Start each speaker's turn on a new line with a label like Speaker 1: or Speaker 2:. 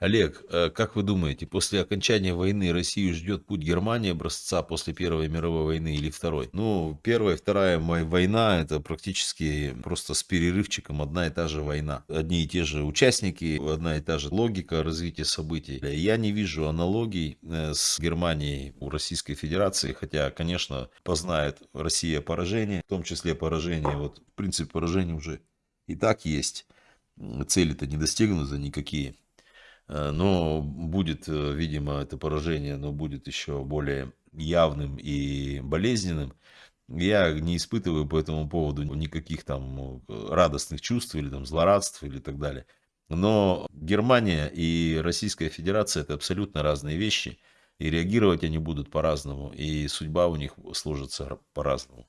Speaker 1: Олег, э, как вы думаете, после окончания войны Россию ждет путь Германии образца после Первой мировой войны или Второй? Ну, Первая и Вторая война это практически просто с перерывчиком одна и та же война. Одни и те же участники, одна и та же логика развития событий. Я не вижу аналогий э, с Германией у Российской Федерации, хотя, конечно, познает Россия поражение, в том числе поражение, вот принцип поражения уже и так есть. Цели-то не достигнуты никакие. Э, но будет, э, видимо, это поражение, но будет еще более явным и болезненным. Я не испытываю по этому поводу никаких там э, радостных чувств или там злорадств или так далее. Но Германия и Российская Федерация это абсолютно разные вещи. И реагировать они будут по-разному. И судьба у них сложится по-разному.